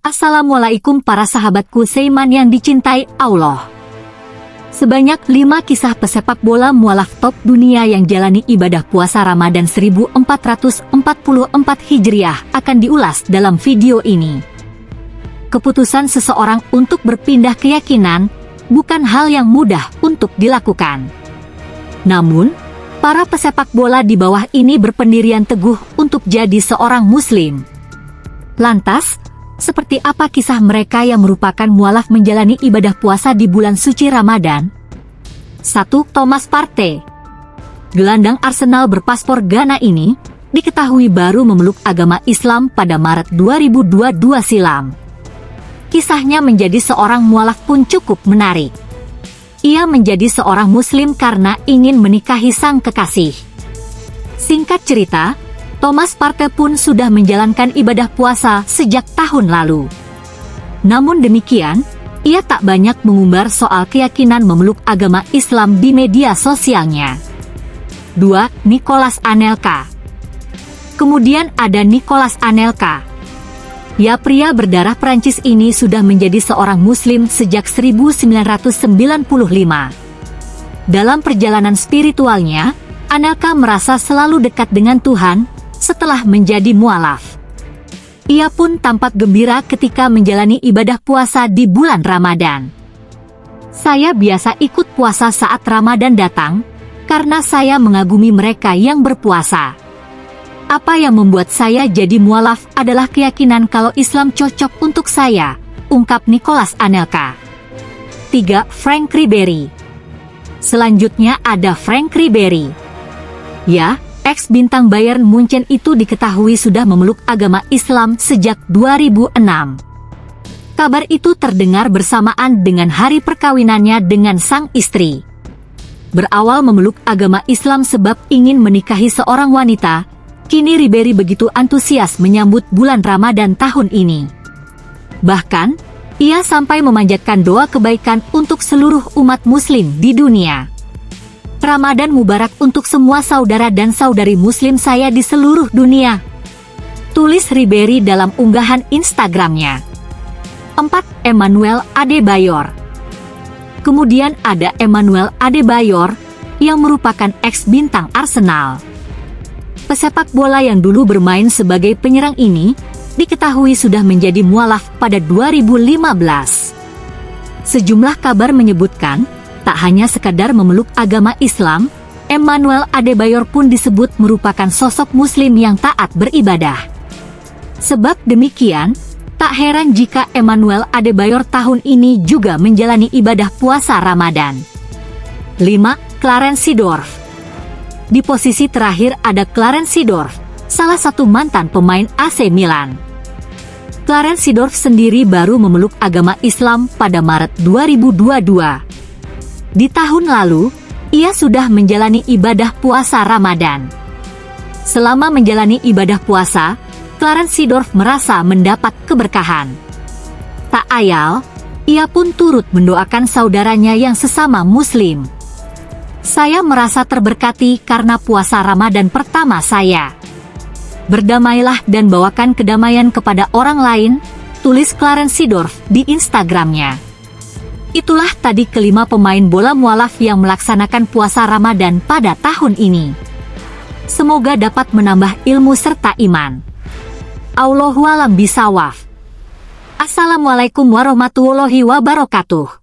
Assalamualaikum para sahabatku Seiman yang dicintai Allah. Sebanyak lima kisah pesepak bola mualaf top dunia yang jalani ibadah puasa Ramadan 1444 Hijriah akan diulas dalam video ini. Keputusan seseorang untuk berpindah keyakinan bukan hal yang mudah untuk dilakukan. Namun, para pesepak bola di bawah ini berpendirian teguh untuk jadi seorang muslim. Lantas, seperti apa kisah mereka yang merupakan mualaf menjalani ibadah puasa di bulan suci Ramadan? 1. Thomas Partey Gelandang Arsenal berpaspor Ghana ini diketahui baru memeluk agama Islam pada Maret 2022 silam. Kisahnya menjadi seorang mualaf pun cukup menarik. Ia menjadi seorang muslim karena ingin menikahi sang kekasih. Singkat cerita, Thomas Partey pun sudah menjalankan ibadah puasa sejak tahun lalu. Namun demikian, ia tak banyak mengumbar soal keyakinan memeluk agama Islam di media sosialnya. 2. Nicholas Anelka Kemudian ada Nicholas Anelka. Ya pria berdarah Prancis ini sudah menjadi seorang muslim sejak 1995. Dalam perjalanan spiritualnya, Anelka merasa selalu dekat dengan Tuhan setelah menjadi mualaf. Ia pun tampak gembira ketika menjalani ibadah puasa di bulan Ramadan. Saya biasa ikut puasa saat Ramadan datang, karena saya mengagumi mereka yang berpuasa. Apa yang membuat saya jadi mualaf adalah keyakinan kalau Islam cocok untuk saya, ungkap Nicholas Anelka. 3. Frank Ribery Selanjutnya ada Frank Ribery. Ya, Ex-bintang Bayern Munchen itu diketahui sudah memeluk agama Islam sejak 2006. Kabar itu terdengar bersamaan dengan hari perkawinannya dengan sang istri. Berawal memeluk agama Islam sebab ingin menikahi seorang wanita, kini Ribery begitu antusias menyambut bulan Ramadan tahun ini. Bahkan, ia sampai memanjatkan doa kebaikan untuk seluruh umat muslim di dunia. Ramadan Mubarak untuk semua saudara dan saudari muslim saya di seluruh dunia. Tulis Ribery dalam unggahan Instagramnya. 4. Emmanuel Adebayor Kemudian ada Emmanuel Adebayor, yang merupakan ex-bintang Arsenal. Pesepak bola yang dulu bermain sebagai penyerang ini, diketahui sudah menjadi mualaf pada 2015. Sejumlah kabar menyebutkan, Tak hanya sekadar memeluk agama Islam, Emmanuel Adebayor pun disebut merupakan sosok muslim yang taat beribadah. Sebab demikian, tak heran jika Emmanuel Adebayor tahun ini juga menjalani ibadah puasa Ramadan. 5. Clarence Seedorf Di posisi terakhir ada Clarence Seedorf, salah satu mantan pemain AC Milan. Clarence Seedorf sendiri baru memeluk agama Islam pada Maret 2022. Di tahun lalu, ia sudah menjalani ibadah puasa Ramadan. Selama menjalani ibadah puasa, Clarence Seedorf merasa mendapat keberkahan. Tak ayal, ia pun turut mendoakan saudaranya yang sesama muslim. Saya merasa terberkati karena puasa Ramadan pertama saya. Berdamailah dan bawakan kedamaian kepada orang lain, tulis Clarence Seedorf di Instagramnya. Itulah tadi kelima pemain bola mualaf yang melaksanakan puasa Ramadan pada tahun ini. Semoga dapat menambah ilmu serta iman. Allahualam bisawaf. Assalamualaikum warahmatullahi wabarakatuh.